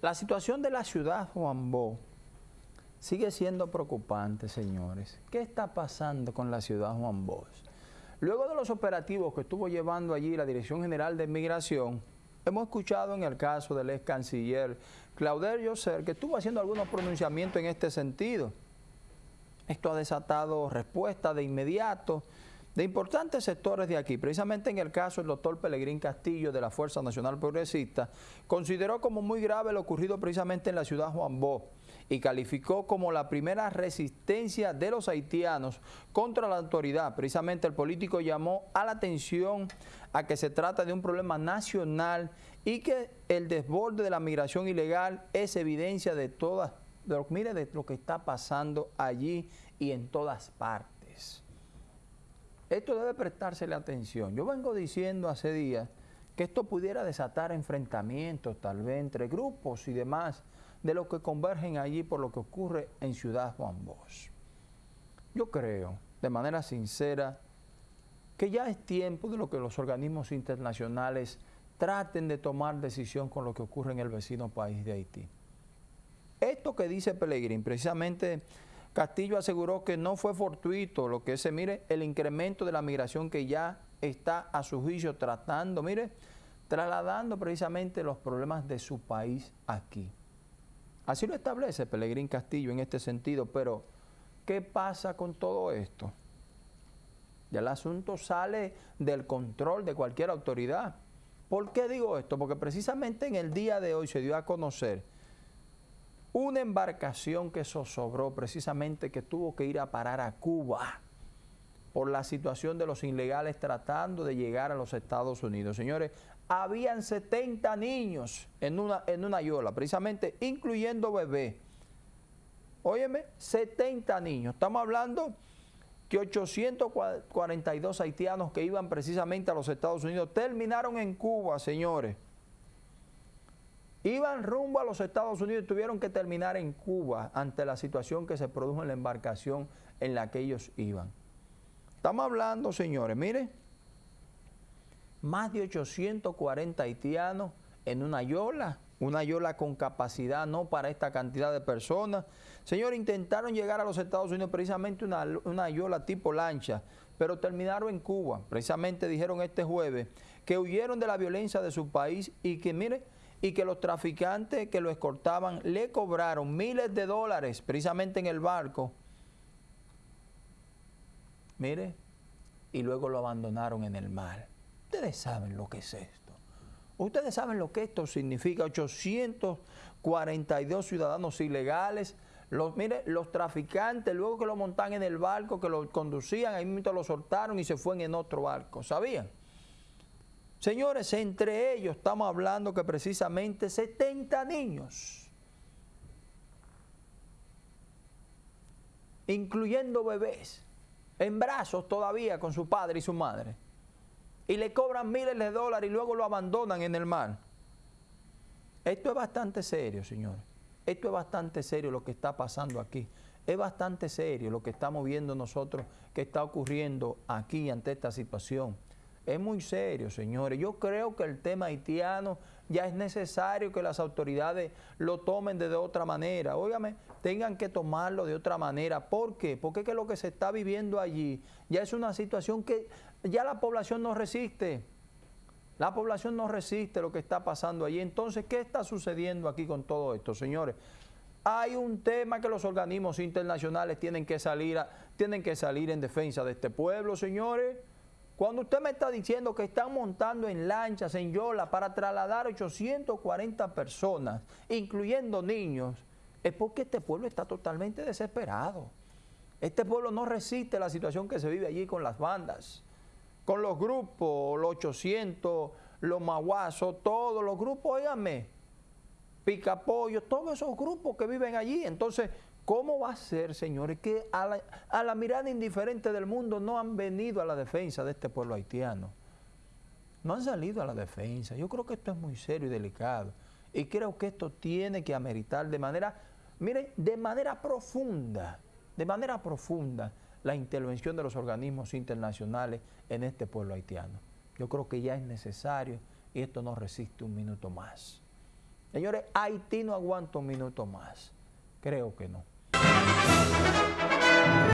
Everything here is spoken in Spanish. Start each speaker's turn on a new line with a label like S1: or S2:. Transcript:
S1: La situación de la ciudad Juan Bo sigue siendo preocupante, señores. ¿Qué está pasando con la ciudad Juan Bosch? Luego de los operativos que estuvo llevando allí la Dirección General de Migración, hemos escuchado en el caso del ex canciller Claudio José que estuvo haciendo algunos pronunciamientos en este sentido. Esto ha desatado respuesta de inmediato de importantes sectores de aquí, precisamente en el caso del doctor Pelegrín Castillo de la Fuerza Nacional Progresista, consideró como muy grave lo ocurrido precisamente en la ciudad Juan Bo y calificó como la primera resistencia de los haitianos contra la autoridad. Precisamente el político llamó a la atención a que se trata de un problema nacional y que el desborde de la migración ilegal es evidencia de todas, de lo, mire, de lo que está pasando allí y en todas partes. Esto debe prestársele atención. Yo vengo diciendo hace días que esto pudiera desatar enfrentamientos tal vez entre grupos y demás de los que convergen allí por lo que ocurre en Ciudad Juan Bosch. Yo creo, de manera sincera, que ya es tiempo de lo que los organismos internacionales traten de tomar decisión con lo que ocurre en el vecino país de Haití. Esto que dice Pellegrín, precisamente Castillo aseguró que no fue fortuito lo que se mire el incremento de la migración que ya está a su juicio tratando, mire, trasladando precisamente los problemas de su país aquí. Así lo establece Pelegrín Castillo en este sentido, pero ¿qué pasa con todo esto? Ya el asunto sale del control de cualquier autoridad. ¿Por qué digo esto? Porque precisamente en el día de hoy se dio a conocer una embarcación que zozobró precisamente que tuvo que ir a parar a Cuba por la situación de los ilegales tratando de llegar a los Estados Unidos. Señores, habían 70 niños en una, en una yola, precisamente incluyendo bebés. Óyeme, 70 niños. Estamos hablando que 842 haitianos que iban precisamente a los Estados Unidos terminaron en Cuba, señores. Iban rumbo a los Estados Unidos y tuvieron que terminar en Cuba ante la situación que se produjo en la embarcación en la que ellos iban. Estamos hablando, señores, mire, más de 840 haitianos en una yola, una yola con capacidad no para esta cantidad de personas. Señores, intentaron llegar a los Estados Unidos precisamente una, una yola tipo lancha, pero terminaron en Cuba. Precisamente dijeron este jueves que huyeron de la violencia de su país y que, mire, y que los traficantes que lo escortaban le cobraron miles de dólares precisamente en el barco. Mire, y luego lo abandonaron en el mar. Ustedes saben lo que es esto. Ustedes saben lo que esto significa. 842 ciudadanos ilegales. Los, mire, los traficantes, luego que lo montan en el barco, que lo conducían, ahí mismo lo soltaron y se fueron en otro barco. ¿Sabían? Señores, entre ellos estamos hablando que precisamente 70 niños, incluyendo bebés, en brazos todavía con su padre y su madre, y le cobran miles de dólares y luego lo abandonan en el mar. Esto es bastante serio, señores. Esto es bastante serio lo que está pasando aquí. Es bastante serio lo que estamos viendo nosotros que está ocurriendo aquí ante esta situación. Es muy serio, señores. Yo creo que el tema haitiano ya es necesario que las autoridades lo tomen de, otra manera. Óigame, tengan que tomarlo de otra manera. ¿Por qué? Porque es que lo que se está viviendo allí ya es una situación que ya la población no resiste. La población no resiste lo que está pasando allí. Entonces, ¿qué está sucediendo aquí con todo esto, señores? Hay un tema que los organismos internacionales tienen que salir, tienen que salir en defensa de este pueblo, señores. Cuando usted me está diciendo que están montando en lanchas, en yola, para trasladar 840 personas, incluyendo niños, es porque este pueblo está totalmente desesperado. Este pueblo no resiste la situación que se vive allí con las bandas, con los grupos, los 800, los maguazos, todos los grupos, óigame, picapollo, todos esos grupos que viven allí. Entonces, ¿Cómo va a ser, señores, que a la, mirada indiferente del mundo no han venido a la defensa de este pueblo haitiano? No han salido a la defensa. Yo creo que esto es muy serio y delicado. Y creo que esto tiene que ameritar de manera, miren, de manera profunda, de manera profunda, la intervención de los organismos internacionales en este pueblo haitiano. Yo creo que ya es necesario y esto no resiste un minuto más. Señores, Haití no aguanta un minuto más. Creo que no. フフフフ。